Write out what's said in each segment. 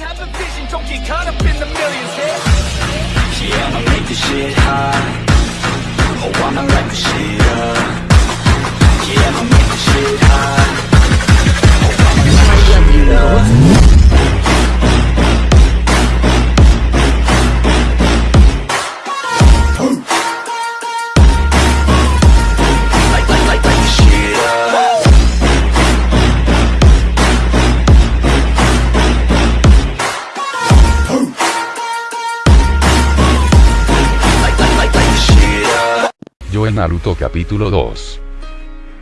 have the vision, don't get caught up in the millions, yeah? Yeah, I'ma make this shit hot. Oh, I'ma light this shit up. Yeah, I'ma make this shit hot. Oh, I'ma light this shit up. En Naruto capítulo 2.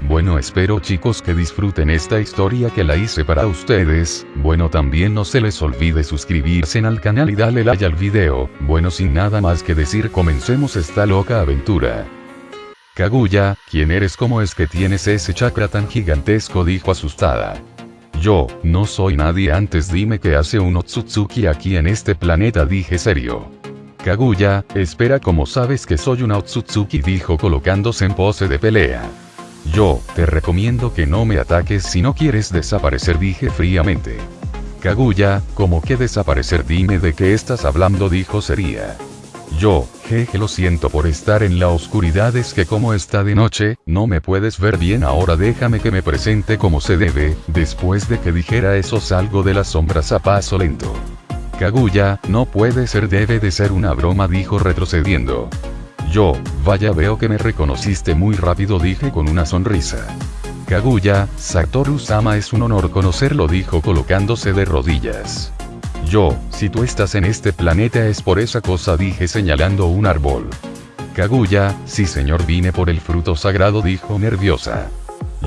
Bueno espero chicos que disfruten esta historia que la hice para ustedes, bueno también no se les olvide suscribirse al canal y darle like al video, bueno sin nada más que decir comencemos esta loca aventura. Kaguya, ¿quién eres? ¿Cómo es que tienes ese chakra tan gigantesco? dijo asustada. Yo, no soy nadie antes dime qué hace un Otsutsuki aquí en este planeta dije serio. Kaguya, espera como sabes que soy un Otsutsuki dijo colocándose en pose de pelea. Yo, te recomiendo que no me ataques si no quieres desaparecer dije fríamente. Kaguya, como que desaparecer dime de qué estás hablando dijo sería. Yo, jeje lo siento por estar en la oscuridad es que como está de noche, no me puedes ver bien ahora déjame que me presente como se debe, después de que dijera eso salgo de las sombras a paso lento. Kaguya, no puede ser debe de ser una broma dijo retrocediendo. Yo, vaya veo que me reconociste muy rápido dije con una sonrisa. Kaguya, Satoru-sama es un honor conocerlo dijo colocándose de rodillas. Yo, si tú estás en este planeta es por esa cosa dije señalando un árbol. Kaguya, sí señor vine por el fruto sagrado dijo nerviosa.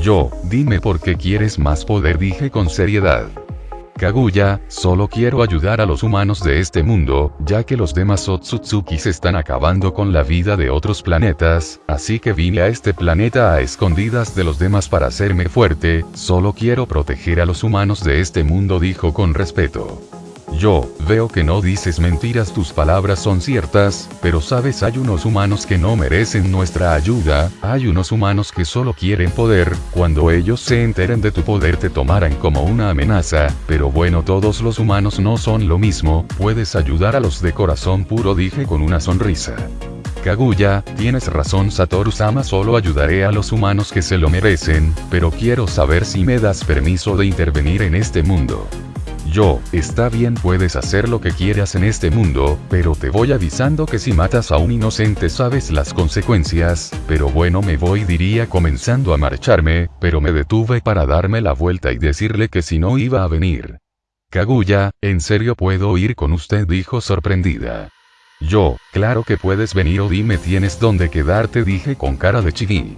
Yo, dime por qué quieres más poder dije con seriedad. Kaguya, solo quiero ayudar a los humanos de este mundo, ya que los demás Otsutsuki se están acabando con la vida de otros planetas, así que vine a este planeta a escondidas de los demás para hacerme fuerte, solo quiero proteger a los humanos de este mundo dijo con respeto. Yo, veo que no dices mentiras, tus palabras son ciertas, pero sabes hay unos humanos que no merecen nuestra ayuda, hay unos humanos que solo quieren poder, cuando ellos se enteren de tu poder te tomarán como una amenaza, pero bueno todos los humanos no son lo mismo, puedes ayudar a los de corazón puro dije con una sonrisa. Kaguya, tienes razón Satoru-sama solo ayudaré a los humanos que se lo merecen, pero quiero saber si me das permiso de intervenir en este mundo. Yo, está bien puedes hacer lo que quieras en este mundo, pero te voy avisando que si matas a un inocente sabes las consecuencias, pero bueno me voy diría comenzando a marcharme, pero me detuve para darme la vuelta y decirle que si no iba a venir. Kaguya, ¿en serio puedo ir con usted? dijo sorprendida. Yo, claro que puedes venir o dime tienes dónde quedarte dije con cara de chiví.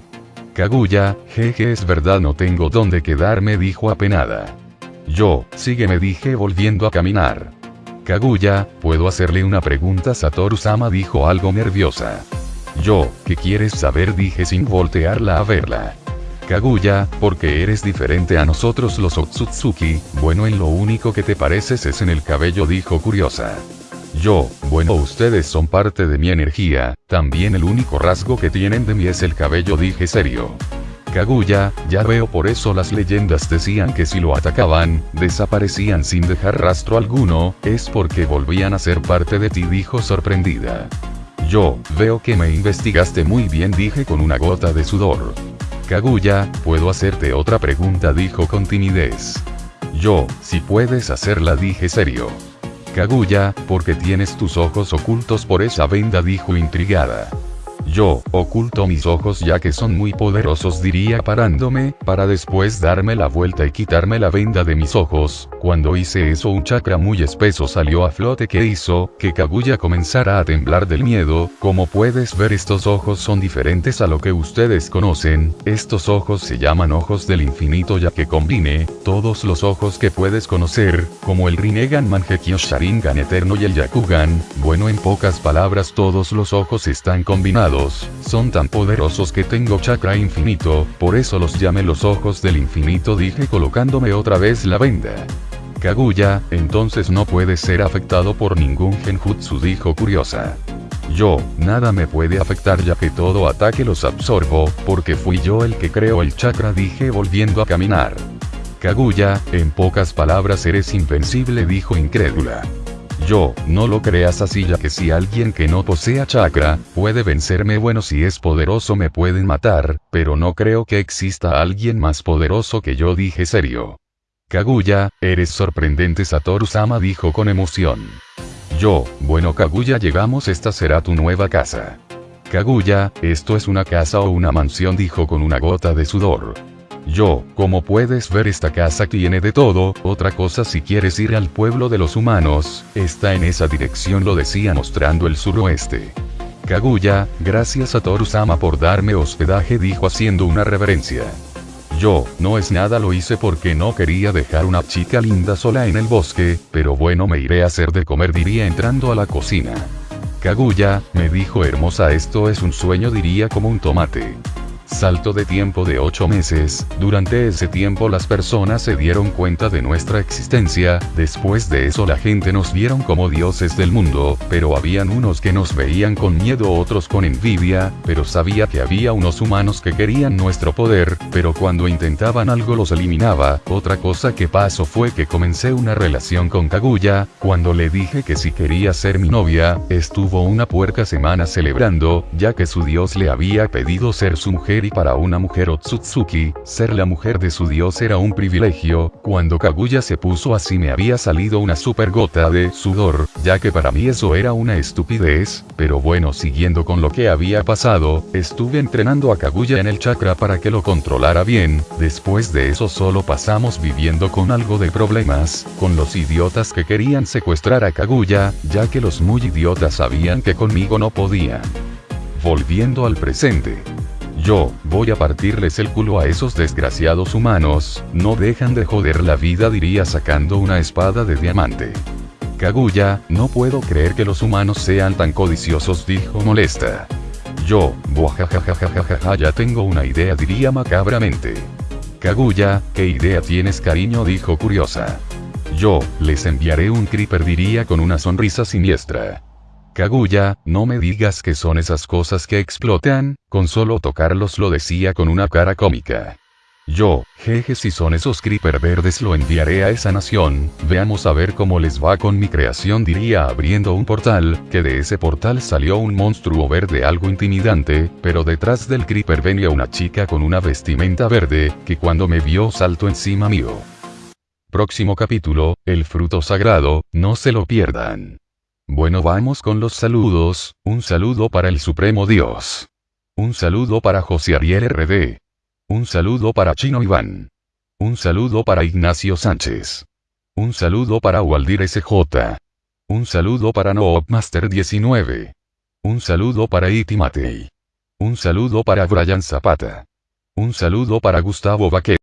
Kaguya, jeje es verdad no tengo dónde quedarme dijo apenada. Yo, sígueme dije volviendo a caminar. Kaguya, ¿puedo hacerle una pregunta? Satoru-sama dijo algo nerviosa. Yo, ¿qué quieres saber? dije sin voltearla a verla. Kaguya, porque eres diferente a nosotros los Otsutsuki, bueno en lo único que te pareces es en el cabello dijo curiosa. Yo, bueno ustedes son parte de mi energía, también el único rasgo que tienen de mí es el cabello dije serio. Kaguya, ya veo por eso las leyendas decían que si lo atacaban, desaparecían sin dejar rastro alguno, es porque volvían a ser parte de ti dijo sorprendida. Yo, veo que me investigaste muy bien dije con una gota de sudor. Kaguya, ¿puedo hacerte otra pregunta? dijo con timidez. Yo, si puedes hacerla dije serio. Kaguya, porque tienes tus ojos ocultos por esa venda dijo intrigada. Yo, oculto mis ojos ya que son muy poderosos diría parándome, para después darme la vuelta y quitarme la venda de mis ojos, cuando hice eso un chakra muy espeso salió a flote que hizo, que Kaguya comenzara a temblar del miedo, como puedes ver estos ojos son diferentes a lo que ustedes conocen, estos ojos se llaman ojos del infinito ya que combine, todos los ojos que puedes conocer, como el Rinnegan Mangekyo Sharingan Eterno y el Yakugan, bueno en pocas palabras todos los ojos están combinados, son tan poderosos que tengo chakra infinito, por eso los llamé los ojos del infinito dije colocándome otra vez la venda. Kaguya, entonces no puedes ser afectado por ningún genjutsu dijo curiosa. Yo, nada me puede afectar ya que todo ataque los absorbo, porque fui yo el que creó el chakra dije volviendo a caminar. Kaguya, en pocas palabras eres invencible dijo incrédula. Yo, no lo creas así ya que si alguien que no posea chakra, puede vencerme bueno si es poderoso me pueden matar, pero no creo que exista alguien más poderoso que yo dije serio. Kaguya, eres sorprendente Satoru-sama dijo con emoción. Yo, bueno Kaguya llegamos esta será tu nueva casa. Kaguya, esto es una casa o una mansión dijo con una gota de sudor. Yo, como puedes ver esta casa tiene de todo, otra cosa si quieres ir al pueblo de los humanos, está en esa dirección lo decía mostrando el suroeste. Kaguya, gracias a Toru-sama por darme hospedaje dijo haciendo una reverencia. Yo, no es nada lo hice porque no quería dejar una chica linda sola en el bosque, pero bueno me iré a hacer de comer diría entrando a la cocina. Kaguya, me dijo hermosa esto es un sueño diría como un tomate. Salto de tiempo de 8 meses, durante ese tiempo las personas se dieron cuenta de nuestra existencia, después de eso la gente nos vieron como dioses del mundo, pero habían unos que nos veían con miedo otros con envidia, pero sabía que había unos humanos que querían nuestro poder, pero cuando intentaban algo los eliminaba, otra cosa que pasó fue que comencé una relación con Kaguya, cuando le dije que si quería ser mi novia, estuvo una puerca semana celebrando, ya que su dios le había pedido ser su mujer y para una mujer Otsutsuki, ser la mujer de su dios era un privilegio, cuando Kaguya se puso así me había salido una super gota de sudor, ya que para mí eso era una estupidez, pero bueno siguiendo con lo que había pasado, estuve entrenando a Kaguya en el chakra para que lo controlara bien, después de eso solo pasamos viviendo con algo de problemas, con los idiotas que querían secuestrar a Kaguya, ya que los muy idiotas sabían que conmigo no podían. Volviendo al presente. Yo, voy a partirles el culo a esos desgraciados humanos, no dejan de joder la vida diría sacando una espada de diamante. Kaguya, no puedo creer que los humanos sean tan codiciosos dijo molesta. Yo, buajajajajajaja ya tengo una idea diría macabramente. Kaguya, ¿qué idea tienes cariño? dijo curiosa. Yo, les enviaré un creeper diría con una sonrisa siniestra. Kaguya, no me digas que son esas cosas que explotan, con solo tocarlos lo decía con una cara cómica. Yo, jeje si son esos creeper verdes lo enviaré a esa nación, veamos a ver cómo les va con mi creación diría abriendo un portal, que de ese portal salió un monstruo verde algo intimidante, pero detrás del creeper venía una chica con una vestimenta verde, que cuando me vio saltó encima mío. Próximo capítulo, el fruto sagrado, no se lo pierdan. Bueno vamos con los saludos, un saludo para el Supremo Dios. Un saludo para José Ariel RD. Un saludo para Chino Iván. Un saludo para Ignacio Sánchez. Un saludo para Waldir SJ. Un saludo para Noobmaster 19. Un saludo para Iti Matei. Un saludo para Brian Zapata. Un saludo para Gustavo Vaquero.